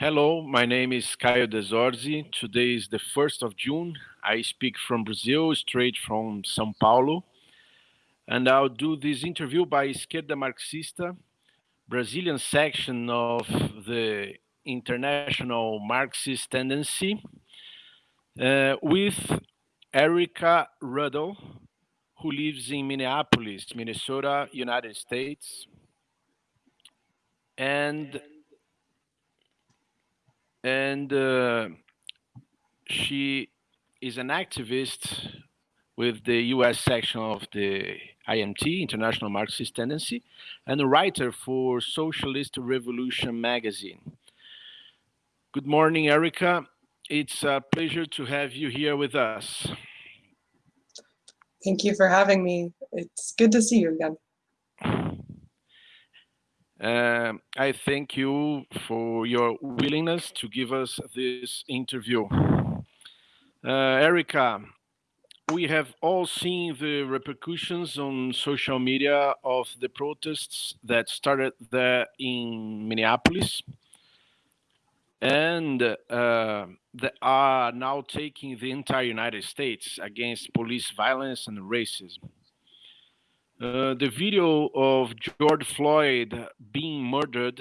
Hello, my name is Caio Desorzi. Today is the 1st of June. I speak from Brazil, straight from São Paulo. And I'll do this interview by Esquerda Marxista, Brazilian section of the International Marxist Tendency, uh, with Erica Ruddle, who lives in Minneapolis, Minnesota, United States. And and uh, she is an activist with the US section of the IMT, International Marxist Tendency, and a writer for Socialist Revolution magazine. Good morning, Erica. It's a pleasure to have you here with us. Thank you for having me. It's good to see you again. Uh, I thank you for your willingness to give us this interview. Uh, Erica, we have all seen the repercussions on social media of the protests that started there in Minneapolis and uh, that are now taking the entire United States against police violence and racism. Uh, the video of George Floyd being murdered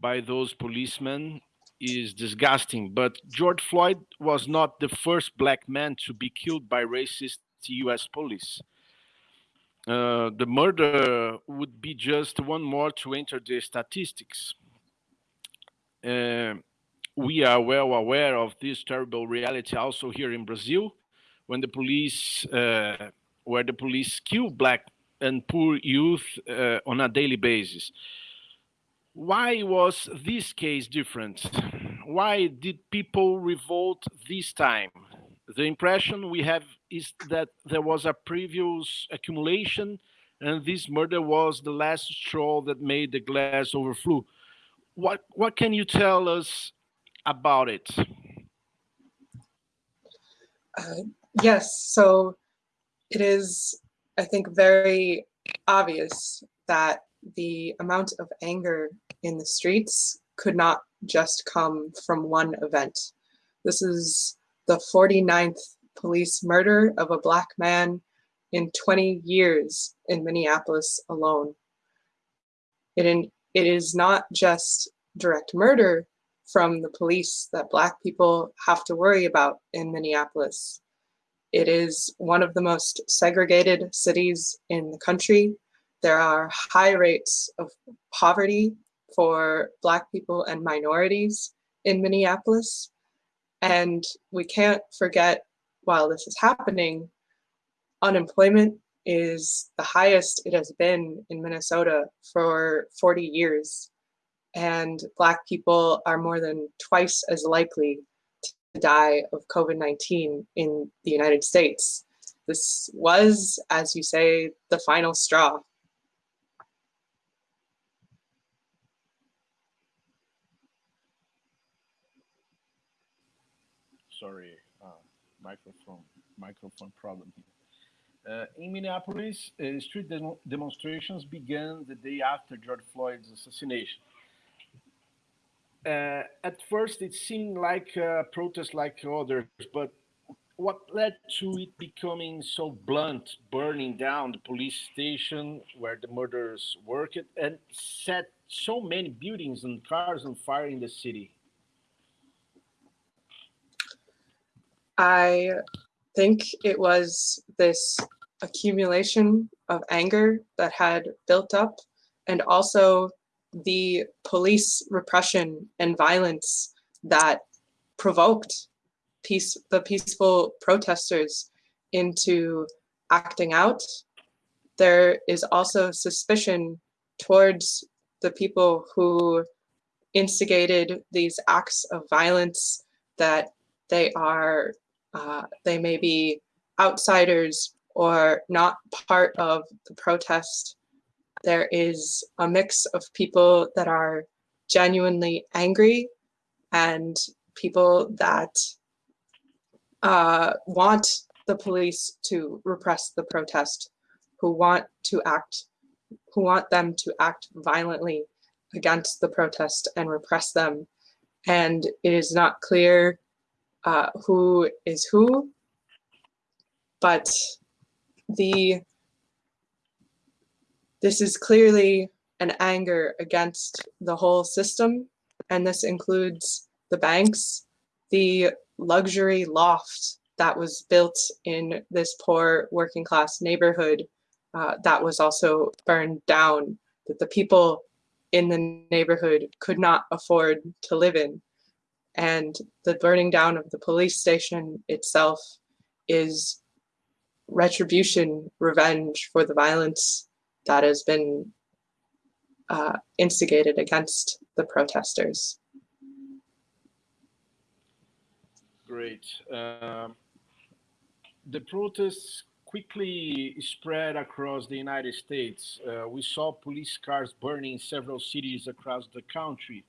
by those policemen is disgusting, but George Floyd was not the first black man to be killed by racist US police. Uh, the murder would be just one more to enter the statistics. Uh, we are well aware of this terrible reality also here in Brazil, when the police, uh, where the police kill black and poor youth uh, on a daily basis. Why was this case different? Why did people revolt this time? The impression we have is that there was a previous accumulation and this murder was the last straw that made the glass overflow. What, what can you tell us about it? Uh, yes, so it is I think, very obvious that the amount of anger in the streets could not just come from one event. This is the 49th police murder of a black man in 20 years in Minneapolis alone. It, in, it is not just direct murder from the police that black people have to worry about in Minneapolis. It is one of the most segregated cities in the country. There are high rates of poverty for Black people and minorities in Minneapolis. And we can't forget, while this is happening, unemployment is the highest it has been in Minnesota for 40 years. And Black people are more than twice as likely die of COVID-19 in the United States. This was, as you say, the final straw. Sorry, uh, microphone, microphone problem here. Uh, in Minneapolis, uh, street de demonstrations began the day after George Floyd's assassination uh, at first it seemed like a protest like others, but what led to it becoming so blunt, burning down the police station where the murderers worked and set so many buildings and cars on fire in the city? I think it was this accumulation of anger that had built up and also the police repression and violence that provoked peace, the peaceful protesters into acting out. There is also suspicion towards the people who instigated these acts of violence that they are, uh, they may be outsiders or not part of the protest there is a mix of people that are genuinely angry and people that uh, want the police to repress the protest, who want to act, who want them to act violently against the protest and repress them. and it is not clear uh, who is who, but the this is clearly an anger against the whole system, and this includes the banks, the luxury loft that was built in this poor working class neighborhood uh, that was also burned down, that the people in the neighborhood could not afford to live in. And the burning down of the police station itself is retribution, revenge for the violence that has been uh, instigated against the protesters. Great. Um, the protests quickly spread across the United States. Uh, we saw police cars burning in several cities across the country.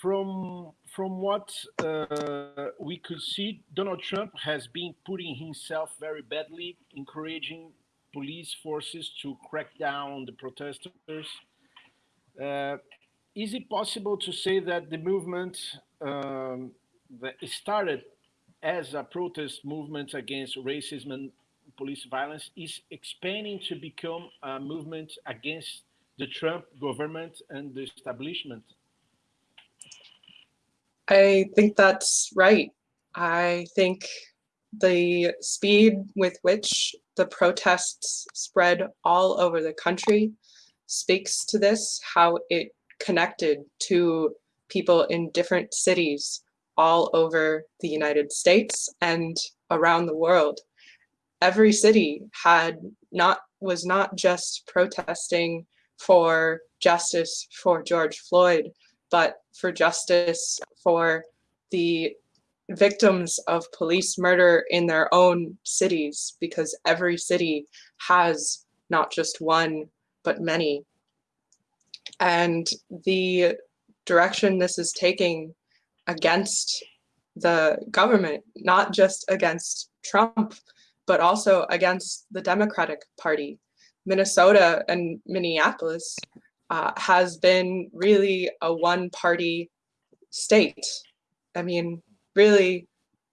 From, from what uh, we could see, Donald Trump has been putting himself very badly, encouraging police forces to crack down on the protesters. Uh, is it possible to say that the movement um, that started as a protest movement against racism and police violence is expanding to become a movement against the Trump government and the establishment? I think that's right. I think the speed with which the protests spread all over the country speaks to this, how it connected to people in different cities all over the United States and around the world. Every city had not was not just protesting for justice for George Floyd, but for justice for the victims of police murder in their own cities, because every city has not just one, but many. And the direction this is taking against the government, not just against Trump, but also against the Democratic Party. Minnesota and Minneapolis uh, has been really a one-party state. I mean, really,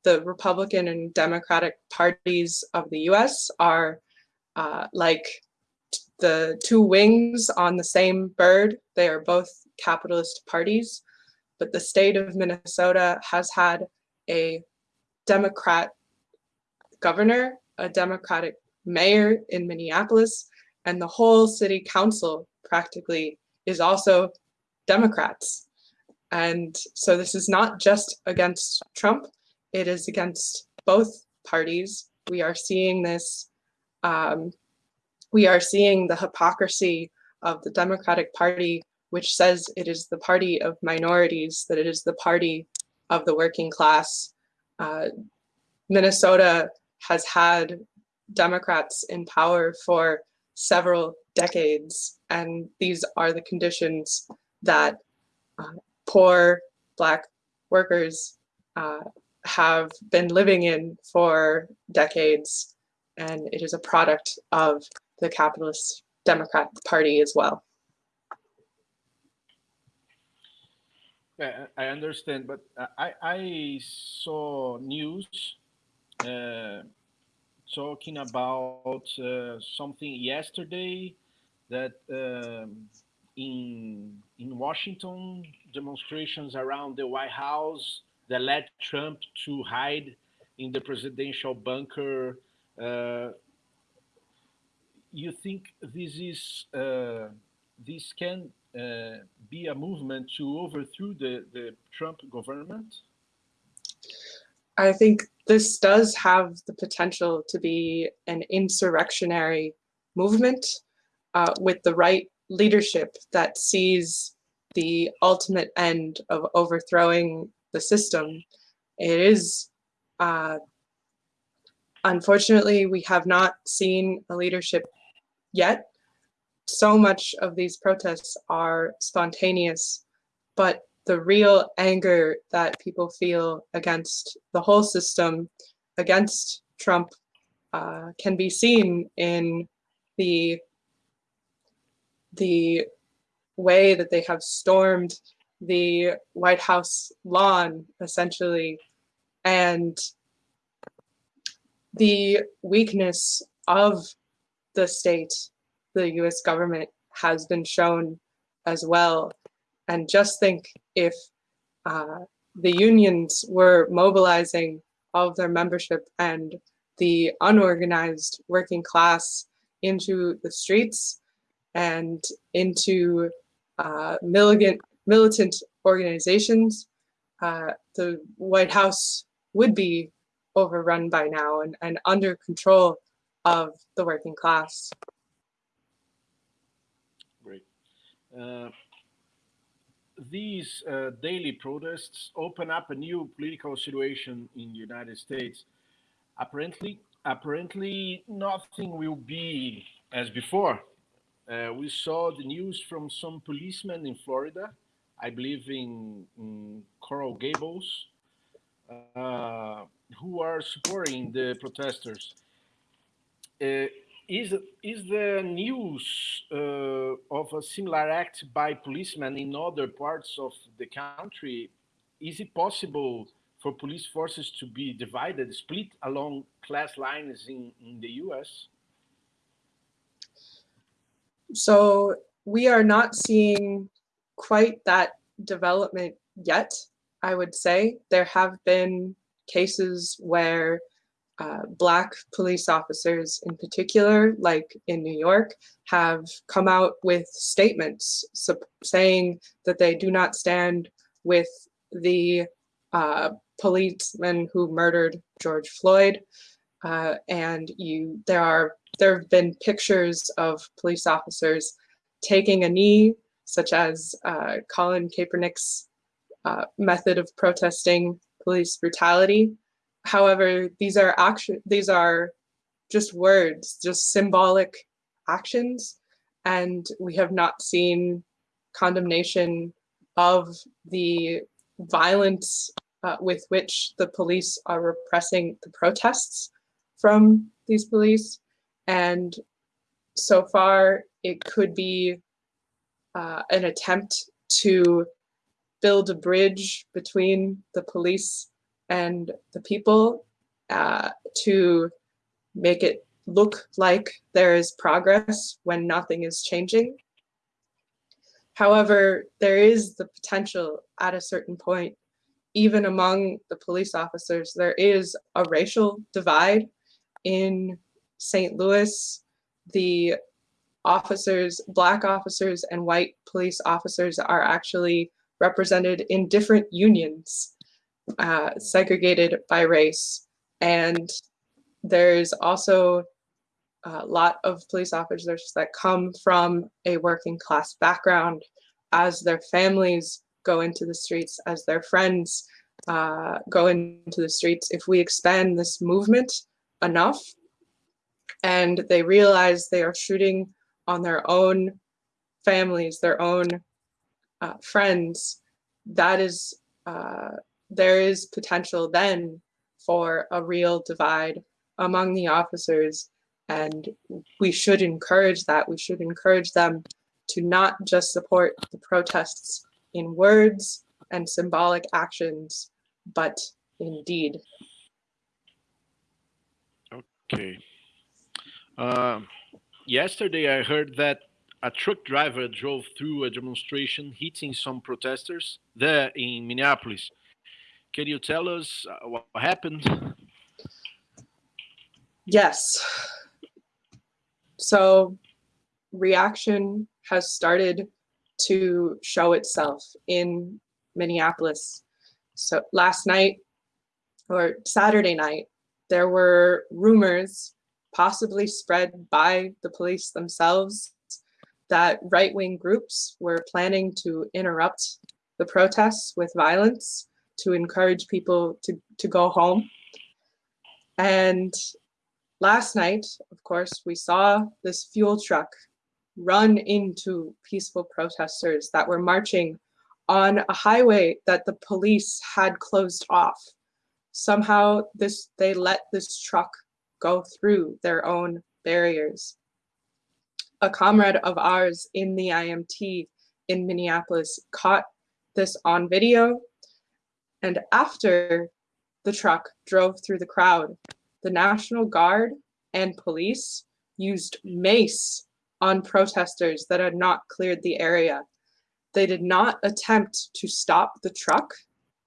the Republican and Democratic parties of the US are uh, like the two wings on the same bird. They are both capitalist parties but the state of Minnesota has had a Democrat governor, a Democratic mayor in Minneapolis, and the whole city council practically is also Democrats. And so this is not just against Trump, it is against both parties. We are seeing this, um, we are seeing the hypocrisy of the Democratic Party which says it is the party of minorities, that it is the party of the working class. Uh, Minnesota has had Democrats in power for several decades, and these are the conditions that uh, poor Black workers uh, have been living in for decades, and it is a product of the capitalist Democrat Party as well. I understand, but I, I saw news uh, talking about uh, something yesterday that um, in in Washington demonstrations around the White House that led Trump to hide in the presidential bunker. Uh, you think this is uh, this can uh, be a movement to overthrow the, the Trump government? I think this does have the potential to be an insurrectionary movement uh, with the right leadership that sees the ultimate end of overthrowing the system. It is, uh, unfortunately, we have not seen a leadership yet so much of these protests are spontaneous, but the real anger that people feel against the whole system, against Trump, uh, can be seen in the the way that they have stormed the White House lawn, essentially, and the weakness of the state, the US government, has been shown as well. And just think if uh, the unions were mobilizing all of their membership and the unorganized working class into the streets and into uh, militant, militant organizations, uh, the White House would be overrun by now and, and under control of the working class. Great. Uh, these uh, daily protests open up a new political situation in the United States. Apparently, apparently nothing will be as before. Uh, we saw the news from some policemen in Florida, I believe in, in Coral Gables, uh, who are supporting the protesters. Uh, is is the news uh, of a similar act by policemen in other parts of the country? Is it possible for police forces to be divided, split along class lines in, in the U.S.? So we are not seeing quite that development yet. I would say there have been cases where uh, Black police officers in particular, like in New York, have come out with statements saying that they do not stand with the uh, policeman who murdered George Floyd. Uh, and you, there are there have been pictures of police officers taking a knee, such as uh, Colin Kaepernick's uh, method of protesting police brutality. However, these are action these are just words, just symbolic actions, and we have not seen condemnation of the violence uh, with which the police are repressing the protests from these police. And so far, it could be uh, an attempt to build a bridge between the police and the people uh, to make it look like there is progress when nothing is changing. However, there is the potential at a certain point, even among the police officers, there is a racial divide in St. Louis. The officers, black officers and white police officers are actually represented in different unions, uh, segregated by race. And there's also a lot of police officers that come from a working class background as their families go into the streets, as their friends uh, go into the streets. If we expand this movement enough and they realize they are shooting on their own families, their own uh, friends, that is, uh, there is potential then for a real divide among the officers. And we should encourage that. We should encourage them to not just support the protests in words and symbolic actions, but in deed. Okay. Uh, yesterday, I heard that a truck driver drove through a demonstration hitting some protesters there in Minneapolis. Can you tell us uh, what happened? Yes. So reaction has started to show itself in Minneapolis. So last night or Saturday night, there were rumors possibly spread by the police themselves that right-wing groups were planning to interrupt the protests with violence to encourage people to, to go home. And last night, of course, we saw this fuel truck run into peaceful protesters that were marching on a highway that the police had closed off. Somehow this they let this truck go through their own barriers a comrade of ours in the IMT in Minneapolis caught this on video. And after the truck drove through the crowd, the National Guard and police used mace on protesters that had not cleared the area. They did not attempt to stop the truck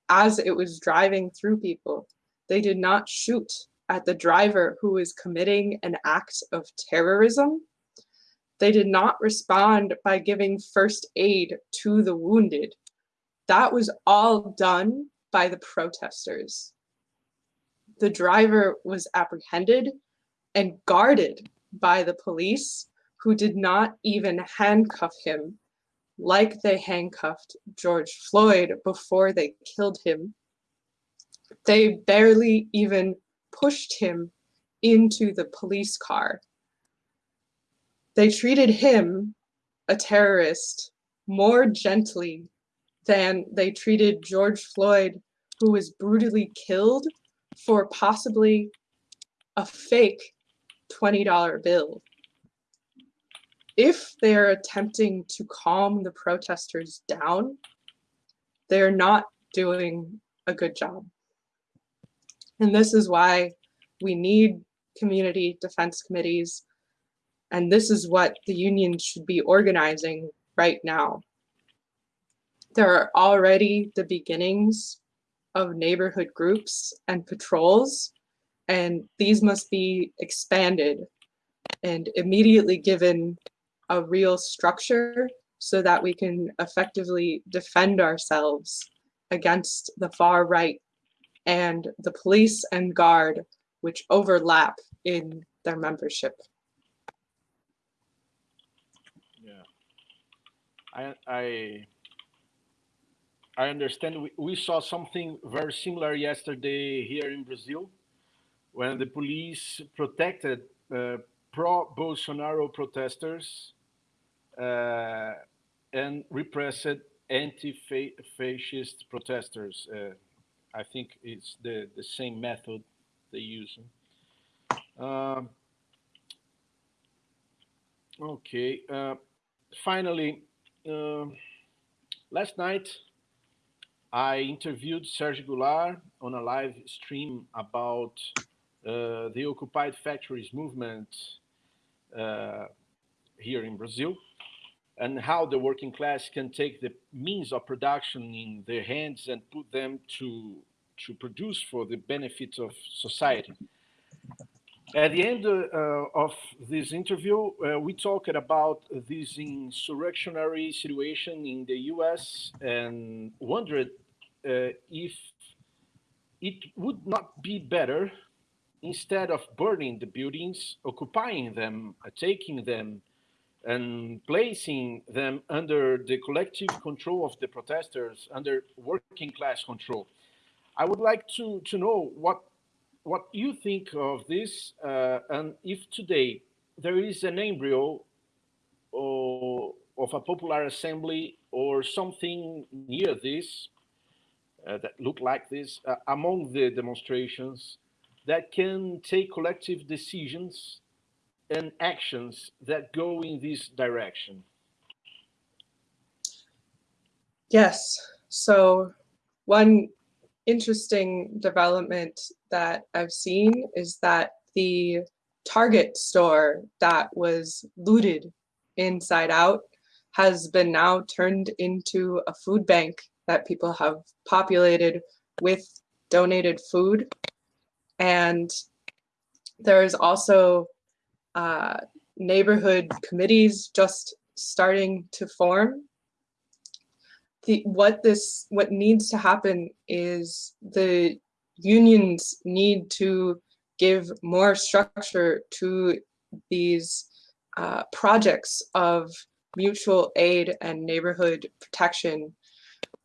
as it was driving through people. They did not shoot at the driver who was committing an act of terrorism. They did not respond by giving first aid to the wounded. That was all done by the protesters. The driver was apprehended and guarded by the police who did not even handcuff him like they handcuffed George Floyd before they killed him. They barely even pushed him into the police car. They treated him, a terrorist, more gently than they treated George Floyd, who was brutally killed for possibly a fake $20 bill. If they're attempting to calm the protesters down, they're not doing a good job. And this is why we need community defense committees. And this is what the union should be organizing right now. There are already the beginnings of neighborhood groups and patrols, and these must be expanded and immediately given a real structure so that we can effectively defend ourselves against the far right and the police and guard which overlap in their membership. Yeah, I I I understand. We, we saw something very similar yesterday here in Brazil, when the police protected uh, pro-Bolsonaro protesters uh, and repressed anti-fascist protesters. Uh, I think it's the, the same method they use. Um, okay. Uh, finally, uh, last night I interviewed Serge Goulart on a live stream about uh, the occupied factories movement uh, here in Brazil and how the working class can take the means of production in their hands and put them to to produce for the benefit of society. At the end uh, of this interview, uh, we talked about this insurrectionary situation in the US and wondered uh, if it would not be better instead of burning the buildings, occupying them, taking them, and placing them under the collective control of the protesters, under working class control. I would like to, to know what, what you think of this uh, and if today there is an embryo or, of a popular assembly or something near this uh, that look like this uh, among the demonstrations that can take collective decisions and actions that go in this direction? Yes. So one interesting development that I've seen is that the Target store that was looted inside out has been now turned into a food bank that people have populated with donated food. And there is also uh, neighborhood committees just starting to form. The, what this what needs to happen is the unions need to give more structure to these uh, projects of mutual aid and neighborhood protection.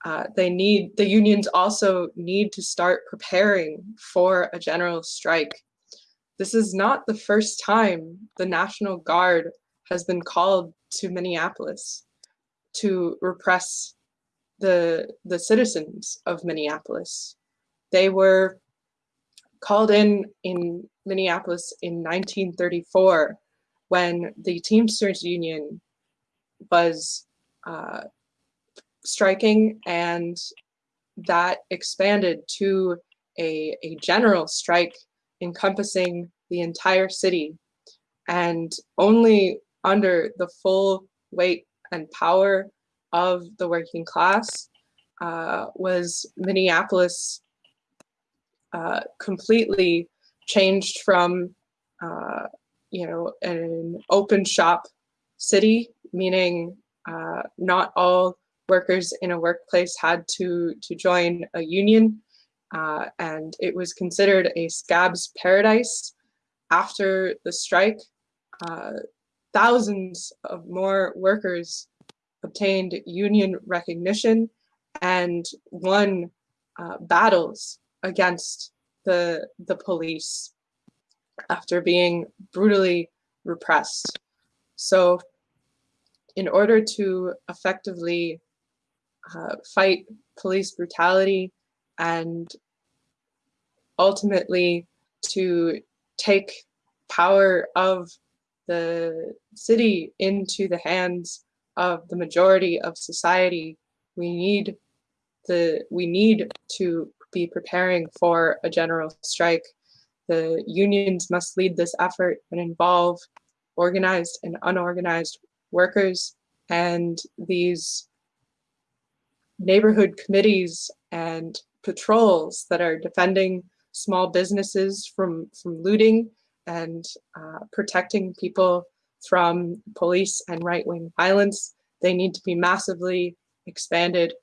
Uh, they need the unions also need to start preparing for a general strike this is not the first time the National Guard has been called to Minneapolis to repress the, the citizens of Minneapolis. They were called in in Minneapolis in 1934 when the Teamsters Union was uh, striking and that expanded to a, a general strike encompassing the entire city. And only under the full weight and power of the working class uh, was Minneapolis uh, completely changed from, uh, you know, an open shop city, meaning uh, not all workers in a workplace had to, to join a union. Uh, and it was considered a scab's paradise after the strike. Uh, thousands of more workers obtained union recognition and won uh, battles against the, the police after being brutally repressed. So in order to effectively uh, fight police brutality and ultimately to take power of the city into the hands of the majority of society we need the we need to be preparing for a general strike. The unions must lead this effort and involve organized and unorganized workers and these neighborhood committees and patrols that are defending small businesses from, from looting and uh, protecting people from police and right-wing violence. They need to be massively expanded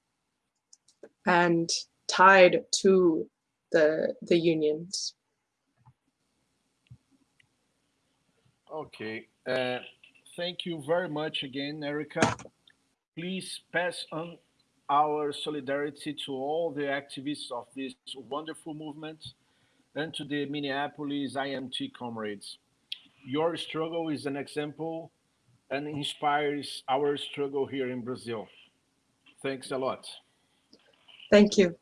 and tied to the, the unions. Okay, uh, thank you very much again, Erica. Please pass on our solidarity to all the activists of this wonderful movement and to the Minneapolis IMT comrades. Your struggle is an example and inspires our struggle here in Brazil. Thanks a lot. Thank you.